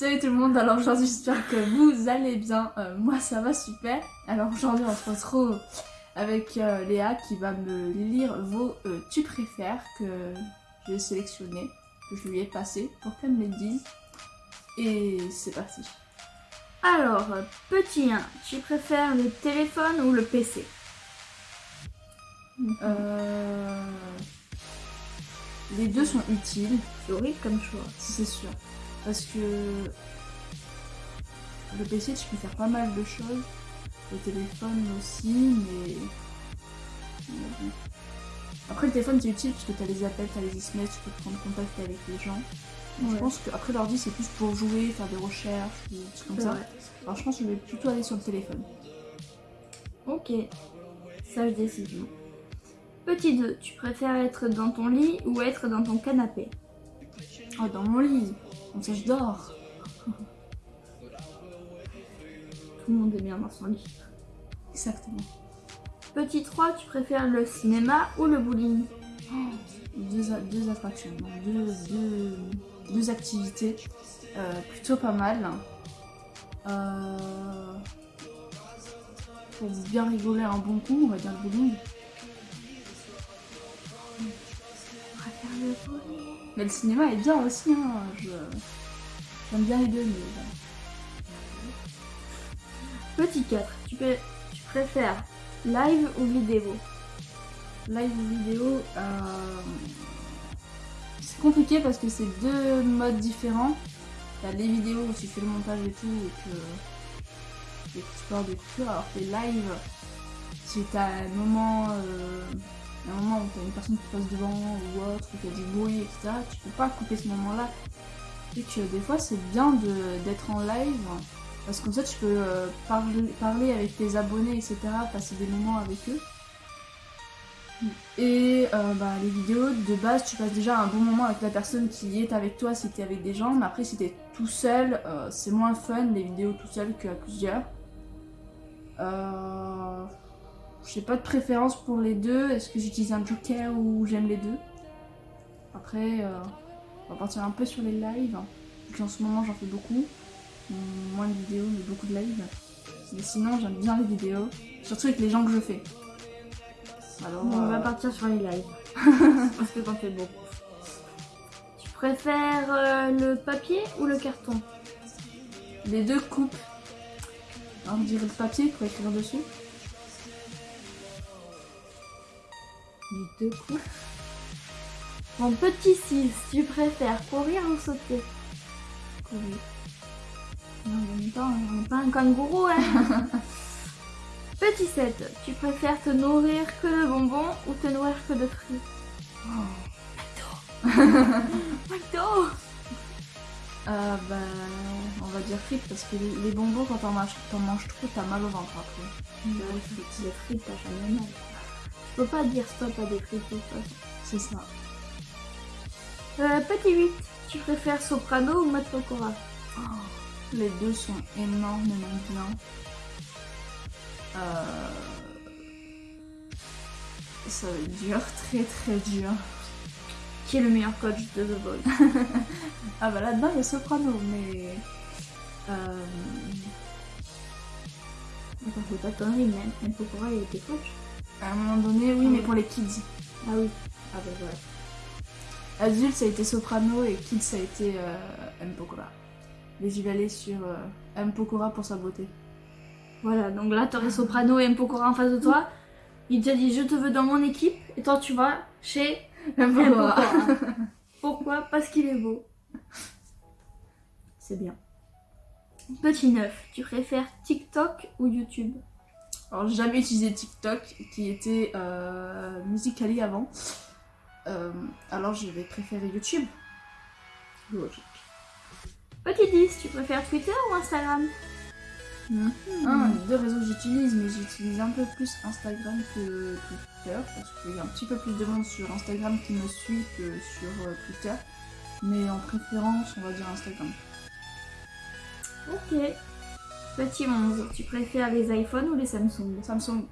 Salut tout le monde, alors aujourd'hui j'espère que vous allez bien, Euh, moi ça va super. Alors aujourd'hui on se retrouve avec euh, Léa qui va me lire vos euh, tu préfères que j'ai sélectionné, que je lui ai passé pour qu'elle me les dise. Et c'est parti. Alors, petit 1, tu préfères le téléphone ou le PC Euh, Les deux sont utiles, C'est horrible comme choix. c'est sûr. Parce que le PC tu peux faire pas mal de choses. Le téléphone aussi, mais. Après le téléphone c'est utile parce que t'as les appels, t'as les SMS, tu peux prendre contact avec les gens. Je pense qu'après l'ordi c'est plus pour jouer, faire des recherches, des trucs comme ça. vrai. Alors je pense que je vais plutôt aller sur le téléphone. Ok, sage décision. Petit 2, tu préfères être dans ton lit ou être dans ton canapé? Oh dans mon lit, comme ça je dors. Tout le monde est bien dans son lit. Exactement. Petit 3, tu préfères le cinéma ou le bowling? Deux, a- deux attractions, non, deux, deux, deux activités euh, plutôt pas mal. Euh, pour bien rigoler un bon coup, on va dire le bowling. Préfère le bowling. Mais le cinéma est bien aussi, hein. J'aime bien les deux, mais voilà. Petit 4, tu, tu préfères live ou vidéo? Live ou vidéo, euh, c'est compliqué parce que c'est deux modes différents. T'as les vidéos où tu fais le montage et tout et que et tu peux avoir des coupures, alors que si t'as un moment, euh, un moment où t'as une personne qui passe devant ou autre, ou a du bruit, etc., tu peux pas couper ce moment-là. Et que des fois c'est bien d'être en live parce que comme ça tu peux euh, parler, parler avec tes abonnés, etc., passer des moments avec eux. Et euh, bah, les vidéos, de base, tu passes déjà un bon moment avec la personne qui est avec toi si t'es avec des gens, mais après si t'es tout seul, euh, c'est moins fun les vidéos tout seul qu'à plusieurs. Euh... J'ai pas de préférence pour les deux, est-ce que j'utilise un joker ou j'aime les deux? Après, euh, on va partir un peu sur les lives, qu'en ce moment j'en fais beaucoup, moins de vidéos mais beaucoup de lives. Mais sinon j'aime bien les vidéos, surtout avec les gens que je fais. Alors, On va euh, partir sur les lives. Parce que t'en fais beaucoup. Tu préfères euh, le papier ou le carton? Les deux coupes. On dirait le papier pour écrire dessus. Deux coups. Mon petit 6, tu préfères courir ou sauter? Courir. Non, en même temps, on n'est pas un kangourou, hein Petit 7, tu préfères te nourrir que de bonbons ou te nourrir que de fruits? McDo Euh, bah, on va dire frites parce que les, bonbons, quand t'en manges, manges trop, t'as mal au ventre après. Les frites, t'as jamais mal. Peux pas dire stop à des façon. C'est ça. Euh, petit 8, tu préfères soprano ou mat pokora Les deux sont énormément bien. Euh... Ça va être dur, très très dur. Qui est le meilleur coach de The Voice? Ah bah là-dedans, il y a soprano, mais... Euh... Attends, c'est pas de conneries, mais mat pokora il était coach À un moment donné, oui, mais pour les kids. Ah oui. Ah bah voilà. Adulte, ça a été Soprano et Kid, ça a été euh, M. Pokora. Mais j'y vais aller sur euh, M. Pokora pour sa beauté. Voilà, donc là, t'aurais Soprano et M. Pokora en face de toi. Il te dit, je te veux dans mon équipe. Et toi, tu vas chez M. Pokora. Pourquoi? Parce qu'il est beau. C'est bien. Petit 9, tu préfères TikTok ou YouTube? Alors, j'ai jamais utilisé TikTok, qui était euh, Musical.ly avant. Euh, alors, je vais préférer YouTube. Logique. Petit 10, tu préfères Twitter ou Instagram? Un des deux réseaux que j'utilise, mais j'utilise un peu plus Instagram que Twitter, parce qu'il y a un petit peu plus de monde sur Instagram qui me suit que sur euh, Twitter. Mais en préférence, on va dire Instagram. Ok. Petit 11, tu préfères les iPhones ou les Samsung? Samsung,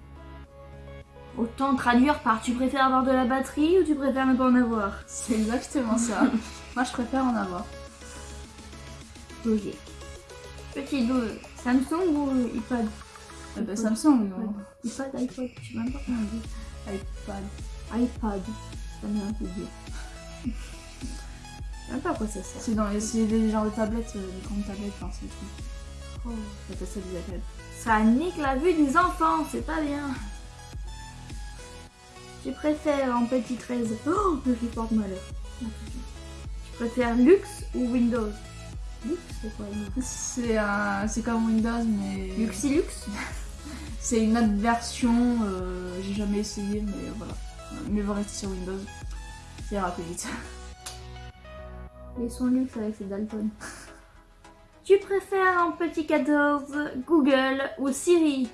Autant traduire par tu préfères avoir de la batterie ou tu préfères ne pas en avoir? C'est exactement ça. Moi, je préfère en avoir. logique. Petit 12, Samsung ou iPad? Eh ben, Samsung, non. iPad, iPod, je sais même pas comment on dit. iPad. iPad, ça met un peu dur. Je sais même pas à quoi ça sert. C'est dans les, c'est des genres de tablettes, euh, des grandes tablettes, enfin, c'est tout. Oh. Ça ça nique la vue des enfants, c'est pas bien. Tu préfères en petit 13. Oh, je porte malheur. Tu préfères Lux ou Windows? Lux, c'est quoi C'est un, c'est comme Windows, mais Luxilux c'est une autre version. euh, j'ai jamais essayé, mais voilà. Mais vous restez sur Windows. C'est vite. Ils sont Lux avec ses Dalton. Tu préfères en petit 14 Google ou Siri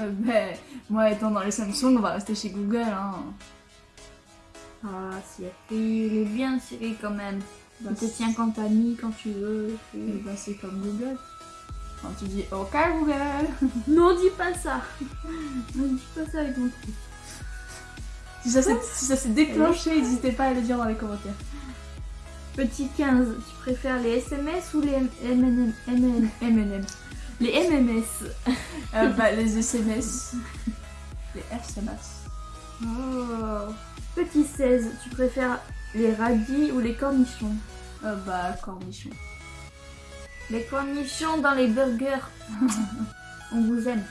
Euh, ben, moi étant dans les Samsung, on va rester chez Google. Hein. Ah, Siri, il est bien Siri quand même. Bah, Il te tient compagnie quand tu veux. Et bah, c'est comme Google. Quand tu dis OK Google. Non, dis pas ça. Ne dis pas ça avec mon truc. Si ça s'est si ça s'est déclenché, n'hésitez pas à le dire dans les commentaires. Petit 15, tu préfères les SMS ou les MNM, MNM. Les MMS Euh, bah, les SMS. Les SMS. Oh. Petit 16, tu préfères les radis ou les cornichons? Euh, bah, cornichon. Les cornichons dans les burgers. On vous aime.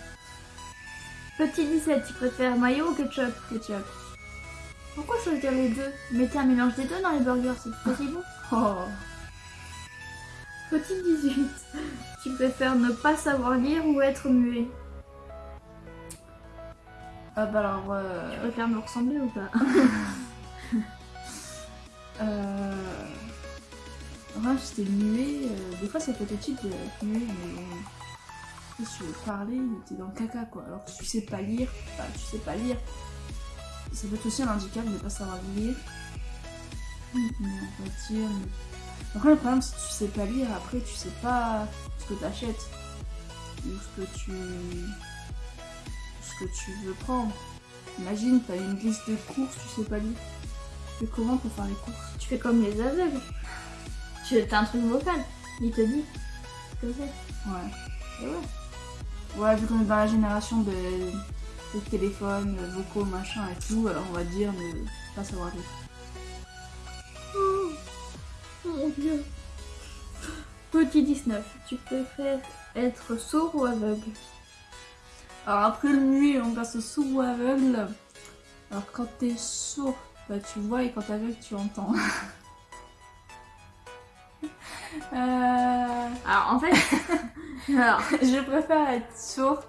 Petit 17, tu préfères mayo ou ketchup? Ketchup. Pourquoi choisir les deux? Mettez un mélange des deux dans les burgers, c'est tout aussi bon. Oh. Petit 18, tu préfères ne pas savoir lire ou être muet? Ah bah alors, Tu euh, préfères me ressembler ou pas? Euh... J'étais muet, euh, des fois ça peut être utile d'être muet, mais bon... Si tu veux parler, t'es dans le caca quoi. Alors tu sais pas lire, bah tu sais pas lire. Ça peut être aussi un handicap de ne pas savoir lire. Mais on va dire... Après le problème c'est que tu sais pas lire, après tu sais pas ce que t'achètes. Ou ce que tu... ce que tu veux prendre. Imagine, t'as une liste de courses, tu sais pas lire. Tu fais comment pour faire les courses? Tu fais comme les aveugles. Tu as un truc vocal. Il te dit ce que c'est. Ouais. Et ouais. Ouais, vu qu'on est dans la génération de, téléphones, euh, vocaux, machin et tout, alors on va dire ne pas savoir lire. Oh, mon dieu. Petit 19, tu préfères être sourd ou aveugle? Alors après le muet, on passe au sourd ou aveugle. Alors quand t'es sourd, bah tu vois et quand t'es aveugle, tu entends. Euh, Alors en fait, alors, je préfère être sourd.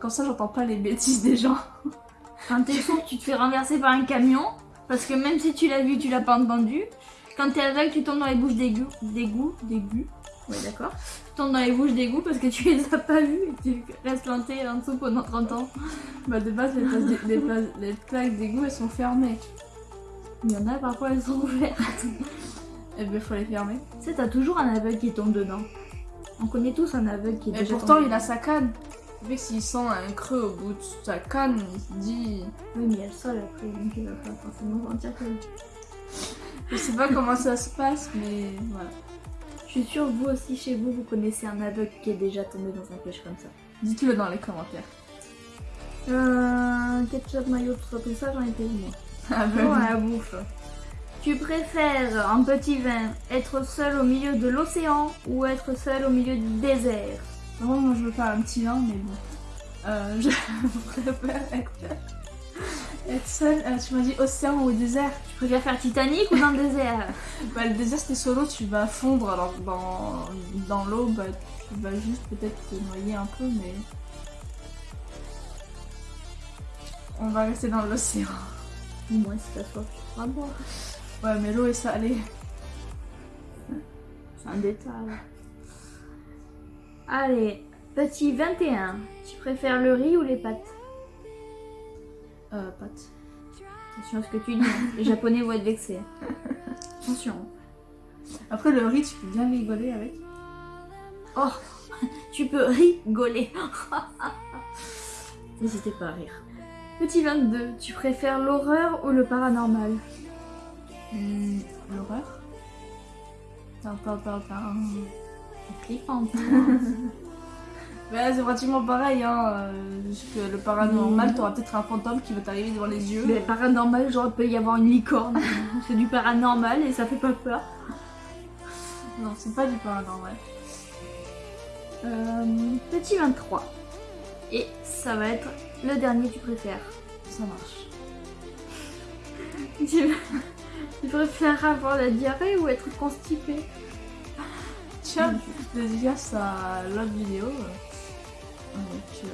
Comme ça, j'entends pas les bêtises des gens. quand t'es sourd, tu te fais renverser par un camion. Parce que même si tu l'as vu, tu l'as pas entendu. Quand t'es aveugle, tu tombes dans les bouches d'égout. D'égout D'égout Ouais, d'accord. Tu tombes dans les bouches d'égout parce que tu les as pas vus et tu restes planté en dessous pendant 30 ans. Bah de base, les, places plaques d'égout, elles sont fermées. Il y en a parfois, elles sont ouvertes. Et ben faut les fermer. Tu sais, t'as toujours un aveugle qui tombe dedans. On connaît tous un aveugle qui est Et déjà pourtant, tombé il a sa canne. Mec, s'il sent un creux au bout de sa canne, il se dit. Oui, mais il y a le sol après, donc il va pas forcément sentir que... Je sais pas comment ça se passe, mais voilà. Je suis sûre, vous aussi, chez vous, vous connaissez un aveugle qui est déjà tombé dans un piège comme ça. Dites-le dans les commentaires. Euh, ketchup, mayo, tout ça, tout ça, j'en ai fait moi. Ah Bon, ben, à la bouffe. Tu préfères, en petit vin, être seul au milieu de l'océan ou être seul au milieu du désert? Vraiment, moi je veux pas un petit vin, mais bon. Euh, je préfère être, être seule. Euh, tu m'as dit océan ou désert Tu préfères faire Titanic ou dans le désert? Bah, le désert, c'était solo, tu vas fondre. Alors, dans, dans l'eau, bah, tu vas juste peut-être te noyer un peu, mais. On va rester dans l'océan. Au moins, si t'as soif, tu pourras boire. Ouais, mais l'eau est salée. C'est un détail. Allez, petit 21. Tu préfères le riz ou les pâtes? Euh, pâte. Attention à ce que tu dis. hein. Les japonais vont être vexés. Attention. Après, le riz, tu peux bien rigoler avec. Oh, tu peux rigoler. N'hésitez pas à rire. Petit 22. Tu préfères l'horreur ou le paranormal? Hmm, L'horreur Tin, tin, tin, tin. Flippant. Bah, c'est pratiquement pareil, hein. euh, juste que le paranormal, t'auras peut-être un fantôme qui va t'arriver devant les yeux. Mais paranormal, genre, il peut y avoir une licorne. c'est du paranormal et ça fait pas peur. Non, c'est pas du paranormal. Euh, petit 23. Et ça va être le dernier tu préfères. Ça marche. Tu, tu préfères avoir la diarrhée ou être constipé? Tiens, dédicace à l'autre vidéo. Avec, euh,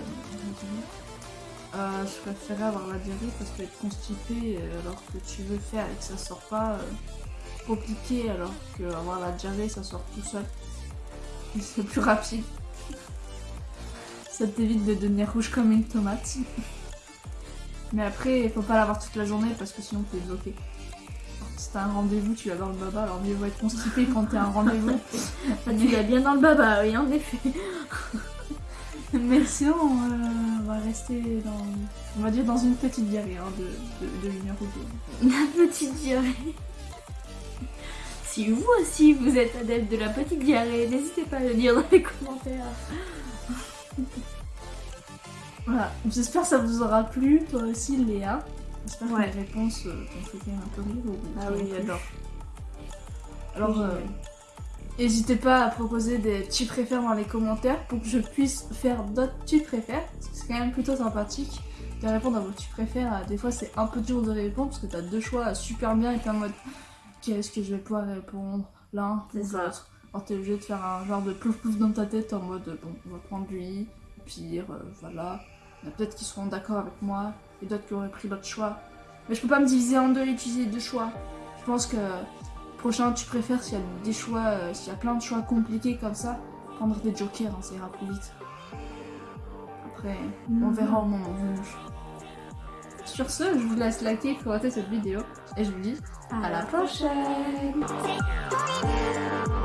euh, je préférais avoir la diarrhée parce qu'être constipé euh, alors que tu veux faire et que ça sort pas, euh, compliqué alors que avoir la diarrhée ça sort tout seul. C'est plus rapide. Ça t'évite de devenir rouge comme une tomate. Mais après, il faut pas l'avoir toute la journée parce que sinon t'es bloqué. Si t'as un rendez-vous, tu vas dans le baba, alors mieux vaut être constipé quand t'es à un rendez-vous. Tu l'as bien dans le baba, oui, en effet. Mais sinon, euh, on va rester dans, on va dire dans une petite diarrhée hein, de, de, de une heure ou deux. La petite diarrhée. Si vous aussi vous êtes adepte de la petite diarrhée, n'hésitez pas à le dire dans les commentaires. Voilà, j'espère que ça vous aura plu, toi aussi Léa. J'espère Ouais. que les réponses euh, t'ont fait quand même un peu rire. ou- Ah oui, j'adore. Alors, euh, n'hésitez pas à proposer des tu préfères dans les commentaires pour que je puisse faire d'autres tu préfères. C'est quand même plutôt sympathique de répondre à vos tu préfères. Euh, Des fois, c'est un peu dur de répondre parce que t'as deux choix super bien et t'es en mode qu'est-ce que je vais pouvoir répondre l'un ou l'autre. Alors, t'es obligé de faire un genre de plouf plouf dans ta tête en mode bon, on va prendre lui, pire, euh, voilà. Il y en a peut-être qui seront d'accord avec moi et d'autres qui auraient pris l'autre choix. Mais je peux pas me diviser en deux et utiliser deux choix. Je pense que prochain tu préfères s'il y a des choix, euh, s'il y a plein de choix compliqués comme ça, prendre des jokers, hein, ça ira plus vite. Après, on verra au moment venu. Sur ce, je vous laisse liker, commenter cette vidéo et je vous dis à la prochaine. prochaine